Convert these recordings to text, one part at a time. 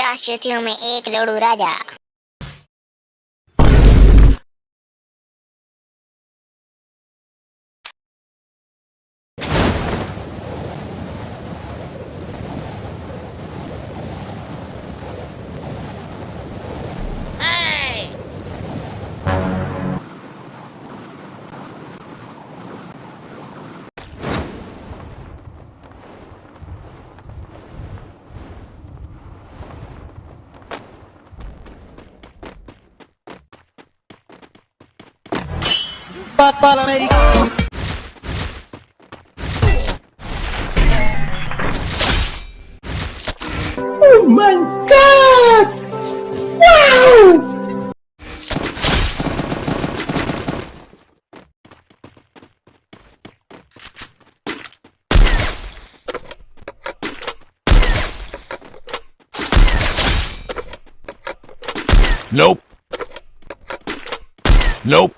पचास में एक लड़ू राजा americano. Oh my god! Wow! Nope. Nope.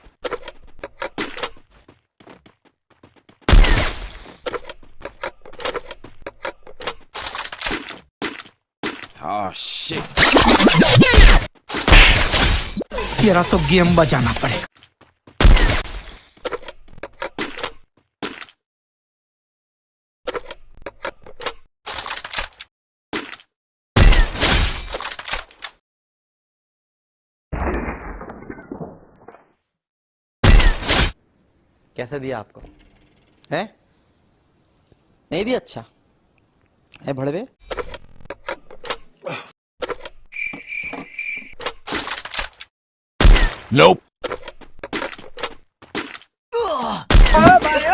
shit. तेरा तो गेम बजाना पड़ेगा कैसे दिया आपको है नहीं दिया अच्छा है भड़वे Nope. Ugh. Oh,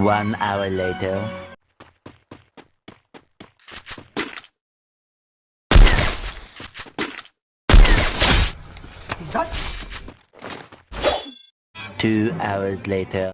One hour later. Two hours later.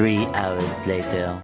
three hours later.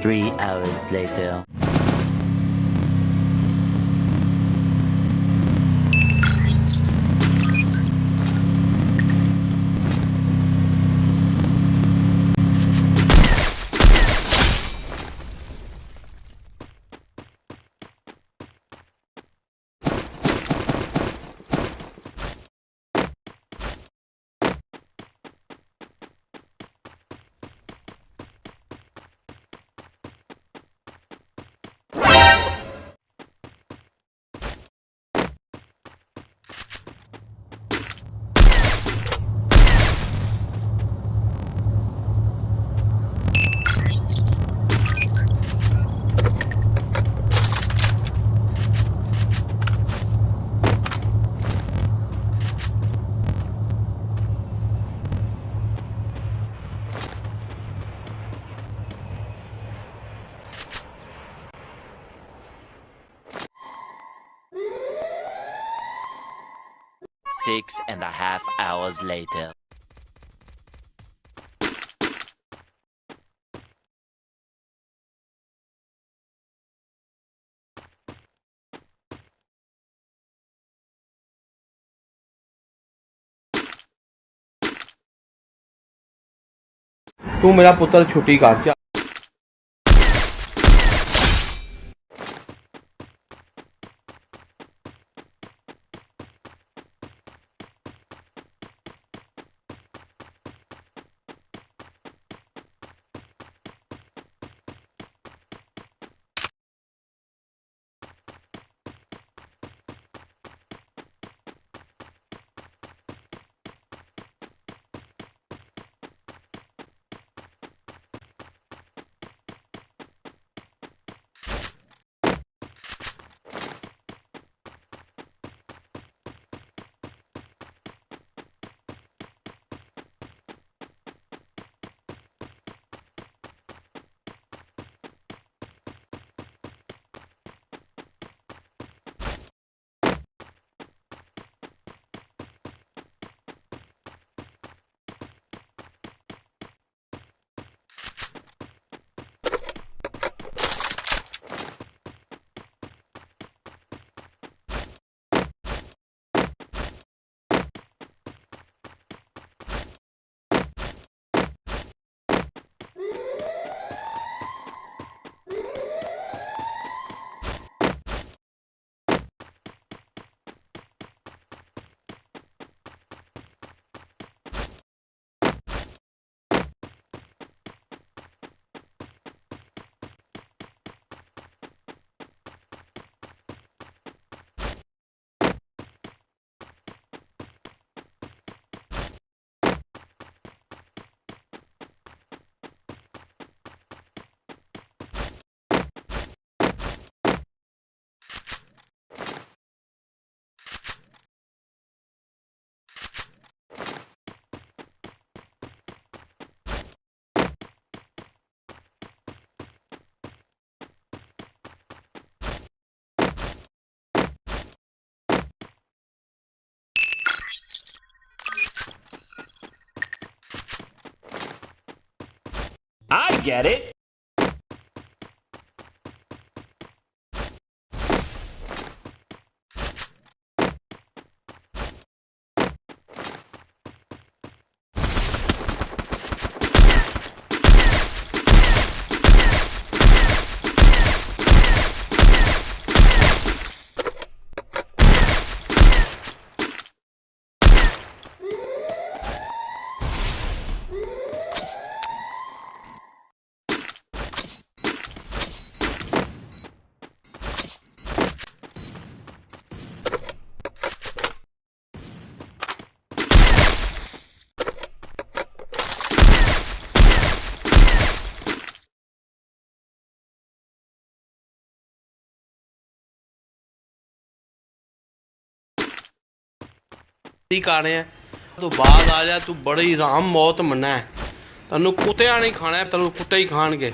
Three hours later. Six and a half hours later. तू मेरा पुत्र छुट्टी का क्या get it. ਦੀ ਕਾਣੇ ਆ ਤੂੰ ਬਾਅਦ ਆ ਜਾ ਤੂੰ ਬੜੀ ਰਾਮ ਮੌਤ ਮੰਨਾ ਤੈਨੂੰ ਕੁੱਤਿਆਂ ਨਹੀਂ ਖਾਣਾ ਤੈਨੂੰ ਕੁੱਤੇ ਹੀ ਖਾਣਗੇ